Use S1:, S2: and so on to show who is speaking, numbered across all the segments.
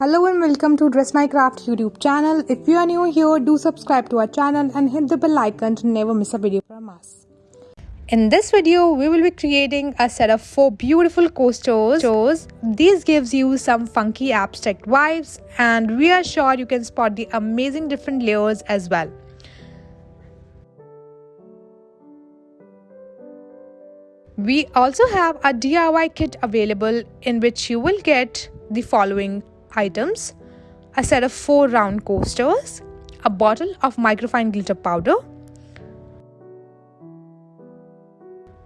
S1: Hello and welcome to Dress My Craft YouTube channel. If you are new here, do subscribe to our channel and hit the bell icon to never miss a video from us. In this video, we will be creating a set of four beautiful coasters. These gives you some funky abstract vibes and we are sure you can spot the amazing different layers as well. We also have a DIY kit available in which you will get the following items a set of four round coasters, a bottle of microfine glitter powder,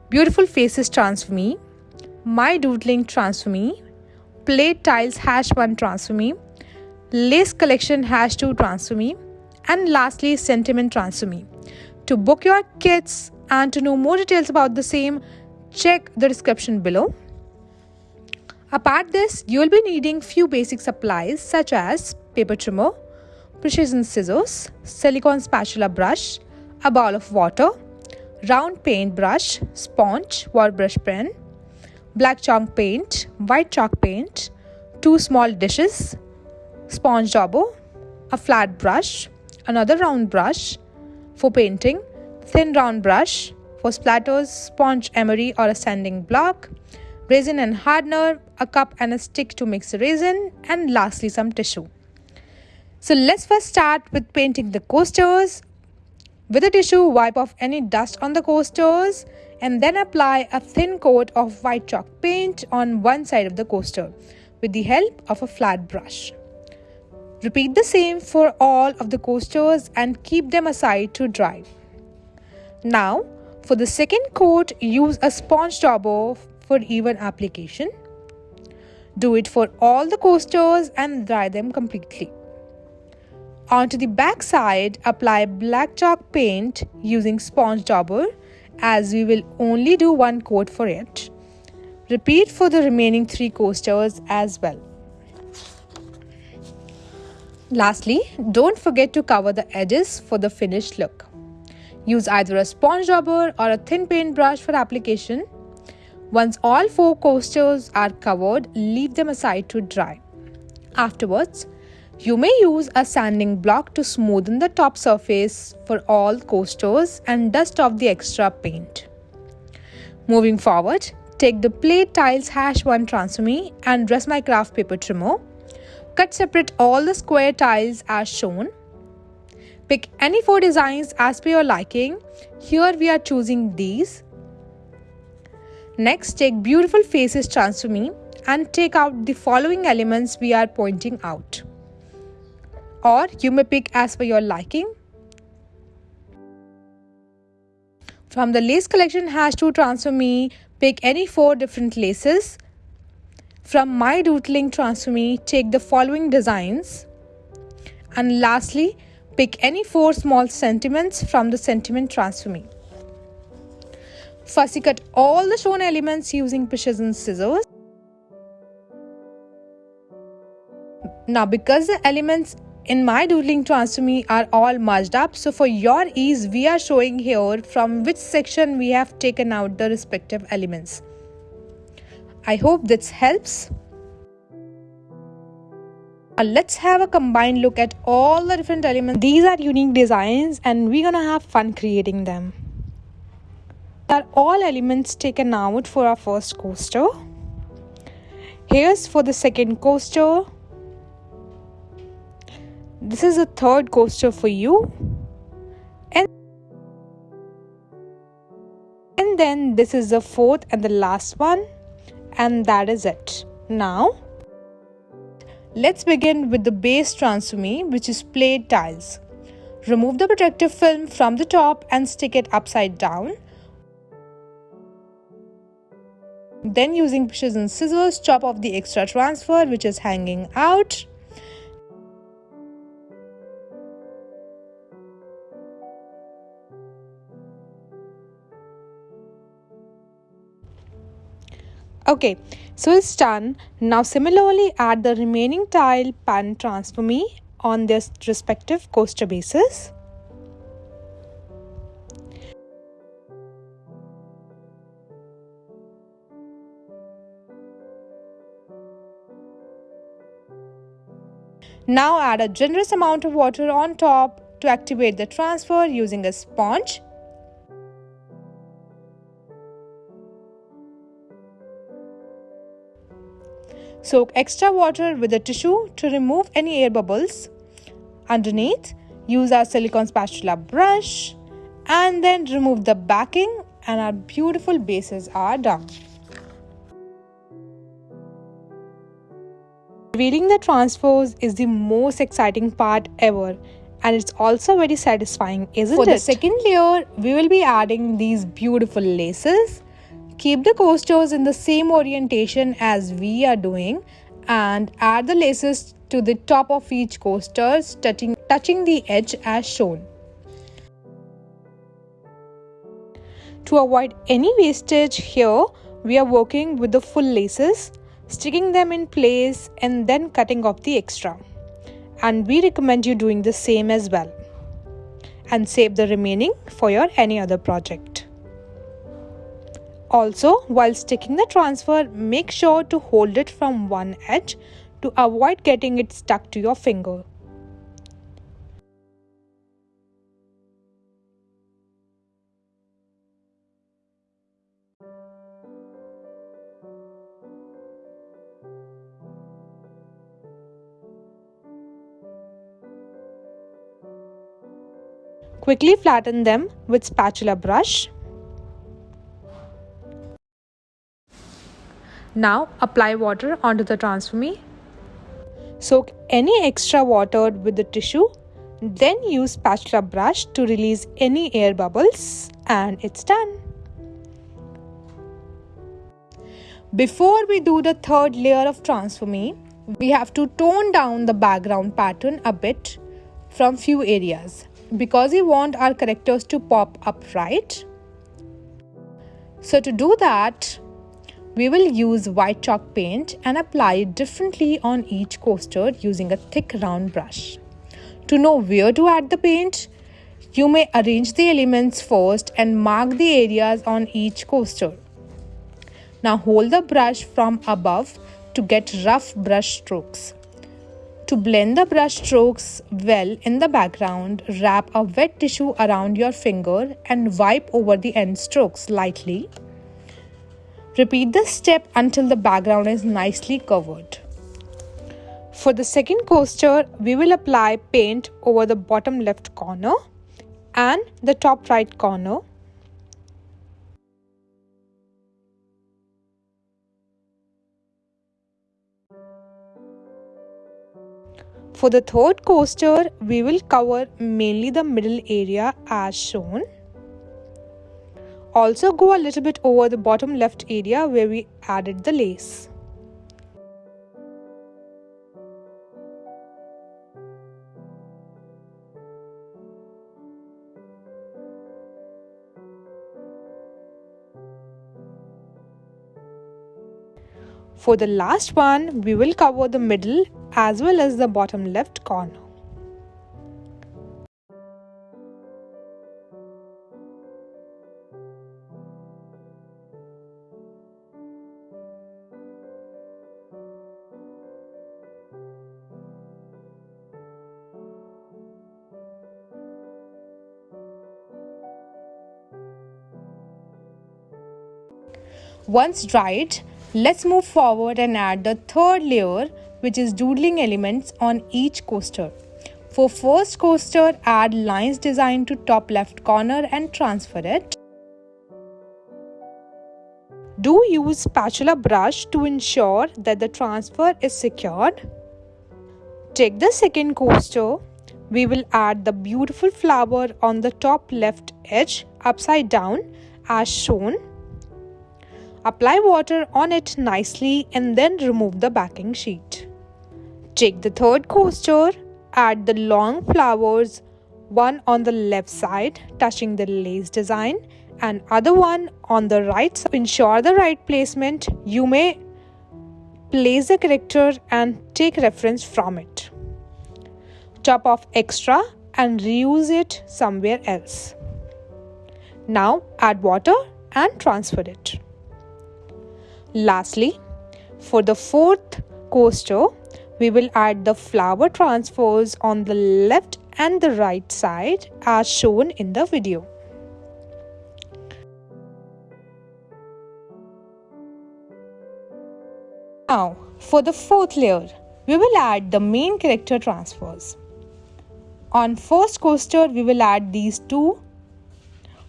S1: Beautiful Faces Transfer Me, My Doodling Transfer Me, Plate Tiles Hash 1 Transfer Me, Lace Collection Hash 2 Transfer Me, and lastly Sentiment Transfer Me. To book your kits and to know more details about the same, check the description below. Apart this, you will be needing few basic supplies such as paper trimmer, precision scissors, silicone spatula brush, a bowl of water, round paint brush, sponge, water brush pen, black chalk paint, white chalk paint, two small dishes, sponge dauber, a flat brush, another round brush for painting, thin round brush for splatters, sponge emery or a sanding block, resin and hardener, a cup and a stick to mix the resin, and lastly some tissue. So let's first start with painting the coasters. With a tissue, wipe off any dust on the coasters and then apply a thin coat of white chalk paint on one side of the coaster with the help of a flat brush. Repeat the same for all of the coasters and keep them aside to dry. Now, for the second coat, use a sponge dauber for even application. Do it for all the coasters and dry them completely. Onto the back side, apply black chalk paint using sponge dauber as we will only do one coat for it. Repeat for the remaining three coasters as well. Lastly, don't forget to cover the edges for the finished look. Use either a sponge dauber or a thin paintbrush for application once all four coasters are covered, leave them aside to dry. Afterwards, you may use a sanding block to smoothen the top surface for all coasters and dust off the extra paint. Moving forward, take the plate tiles hash 1 transfer me and dress my craft paper trimmer. Cut separate all the square tiles as shown. Pick any four designs as per your liking. Here we are choosing these Next, take beautiful faces transfer me and take out the following elements we are pointing out. Or you may pick as per your liking. From the lace collection hash to transfer me, pick any four different laces. From my doodling transfer me, take the following designs. And lastly, pick any four small sentiments from the sentiment transfer me. Fussy cut all the shown elements using precision scissors. Now because the elements in my doodling transfer me are all merged up so for your ease we are showing here from which section we have taken out the respective elements. I hope this helps. Now let's have a combined look at all the different elements. These are unique designs and we're gonna have fun creating them are all elements taken out for our first coaster. Here's for the second coaster. This is the third coaster for you. And, and then this is the fourth and the last one. And that is it. Now, let's begin with the base transfer me which is plate tiles. Remove the protective film from the top and stick it upside down Then using precision scissors, chop off the extra transfer which is hanging out. Okay, so it's done. Now similarly add the remaining tile pan transfer me on their respective coaster bases. Now add a generous amount of water on top to activate the transfer using a sponge. Soak extra water with a tissue to remove any air bubbles. Underneath, use our silicone spatula brush and then remove the backing and our beautiful bases are done. Revealing the transfers is the most exciting part ever and it's also very satisfying, isn't
S2: For
S1: it?
S2: For the second layer, we will be adding these beautiful laces. Keep the coasters in the same orientation as we are doing and add the laces to the top of each coaster, touching, touching the edge as shown. To avoid any wastage here, we are working with the full laces, sticking them in place and then cutting off the extra. And we recommend you doing the same as well. And save the remaining for your any other project. Also, while sticking the transfer, make sure to hold it from one edge to avoid getting it stuck to your finger. Quickly flatten them with spatula brush. Now apply water onto the transfer me. Soak any extra water with the tissue. Then use spatula brush to release any air bubbles and it's done. Before we do the third layer of transfer me, we have to tone down the background pattern a bit from few areas because we want our characters to pop up right. So to do that, we will use white chalk paint and apply it differently on each coaster using a thick round brush. To know where to add the paint, you may arrange the elements first and mark the areas on each coaster. Now hold the brush from above to get rough brush strokes. To blend the brush strokes well in the background, wrap a wet tissue around your finger and wipe over the end strokes lightly. Repeat this step until the background is nicely covered. For the second coaster, we will apply paint over the bottom left corner and the top right corner For the third coaster, we will cover mainly the middle area as shown. Also go a little bit over the bottom left area where we added the lace. For the last one, we will cover the middle as well as the bottom left corner. Once dried, let's move forward and add the third layer which is doodling elements on each coaster. For first coaster, add lines designed to top left corner and transfer it. Do use spatula brush to ensure that the transfer is secured. Take the second coaster. We will add the beautiful flower on the top left edge upside down as shown. Apply water on it nicely and then remove the backing sheet. Take the third coaster, add the long flowers, one on the left side touching the lace design and other one on the right side. To ensure the right placement, you may place the character and take reference from it. Top off extra and reuse it somewhere else. Now add water and transfer it. Lastly, for the fourth coaster, we will add the flower transfers on the left and the right side as shown in the video. Now, for the fourth layer, we will add the main character transfers. On first coaster, we will add these two.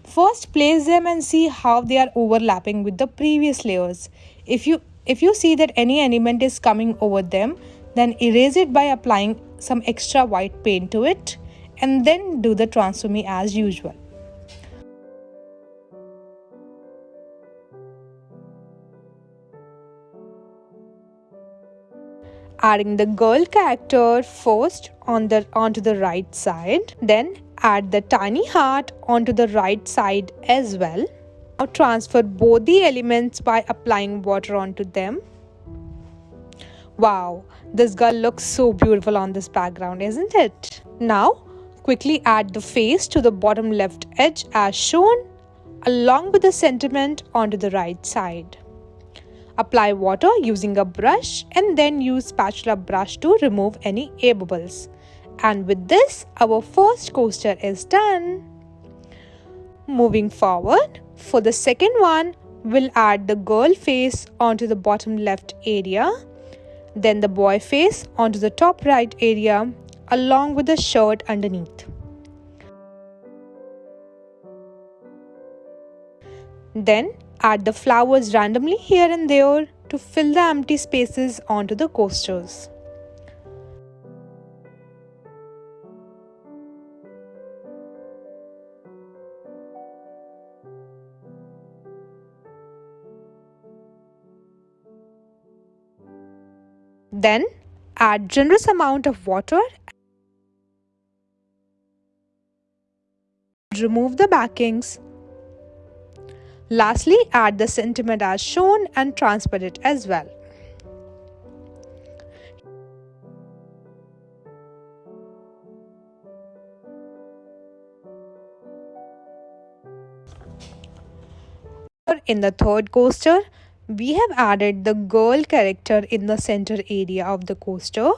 S2: First, place them and see how they are overlapping with the previous layers. If you if you see that any element is coming over them, then erase it by applying some extra white paint to it and then do the transforming as usual. adding the girl character first on the onto the right side then add the tiny heart onto the right side as well now transfer both the elements by applying water onto them wow this girl looks so beautiful on this background isn't it now quickly add the face to the bottom left edge as shown along with the sentiment onto the right side Apply water using a brush and then use spatula brush to remove any air bubbles. And with this, our first coaster is done. Moving forward, for the second one, we'll add the girl face onto the bottom left area, then the boy face onto the top right area along with the shirt underneath. Then Add the flowers randomly here and there to fill the empty spaces onto the coasters. Then add generous amount of water remove the backings Lastly, add the sentiment as shown and transfer it as well. In the third coaster, we have added the girl character in the center area of the coaster.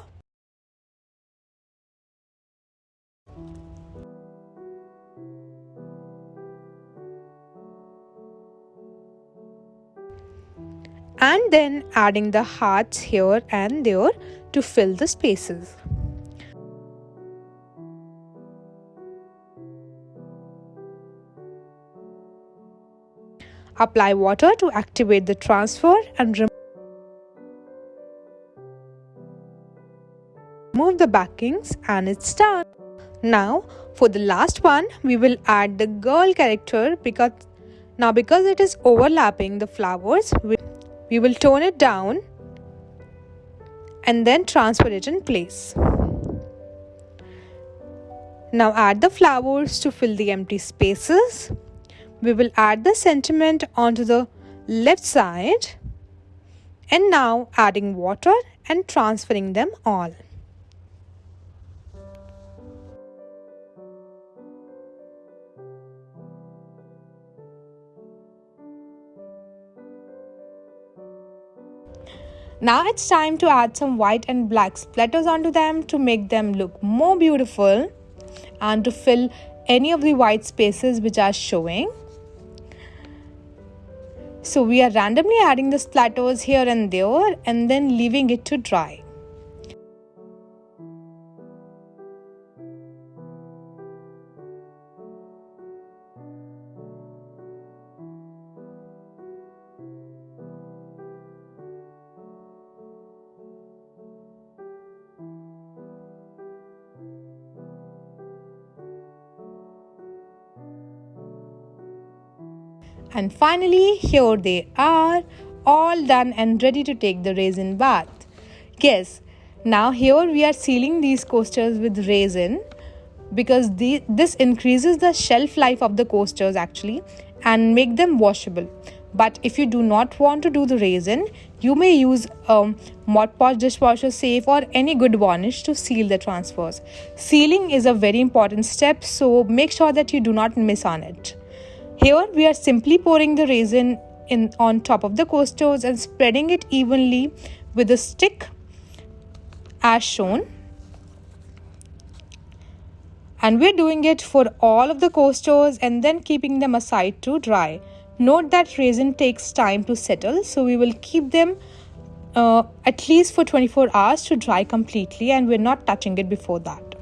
S2: and then adding the hearts here and there to fill the spaces. Apply water to activate the transfer and remove the backings and it's done. Now for the last one we will add the girl character because now because it is overlapping the flowers we will tone it down and then transfer it in place. Now add the flowers to fill the empty spaces. We will add the sentiment onto the left side and now adding water and transferring them all. Now it's time to add some white and black splatters onto them to make them look more beautiful and to fill any of the white spaces which are showing. So we are randomly adding the splatters here and there and then leaving it to dry. And finally, here they are, all done and ready to take the resin bath. Yes, now here we are sealing these coasters with resin because the, this increases the shelf life of the coasters actually and make them washable. But if you do not want to do the resin, you may use um, Mod Podge dishwasher safe or any good varnish to seal the transfers. Sealing is a very important step, so make sure that you do not miss on it. Here we are simply pouring the resin in on top of the coasters and spreading it evenly with a stick as shown. And we're doing it for all of the coasters and then keeping them aside to dry. Note that resin takes time to settle so we will keep them uh, at least for 24 hours to dry completely and we're not touching it before that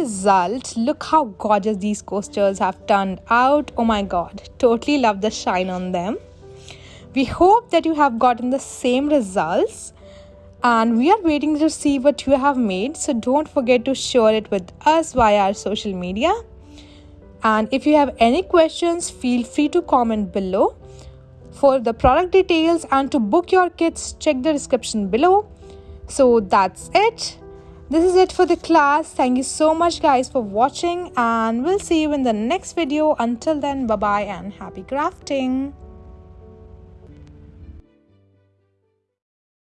S2: result look how gorgeous these coasters have turned out. Oh my god. Totally love the shine on them. We hope that you have gotten the same results and we are waiting to see what you have made. So don't forget to share it with us via our social media. And if you have any questions feel free to comment below. For the product details and to book your kits check the description below. So that's it this is it for the class. Thank you so much guys for watching and we'll see you in the next video. Until then bye bye and happy crafting